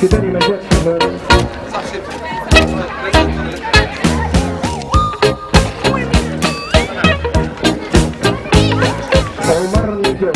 Kita di meja Omar Lijo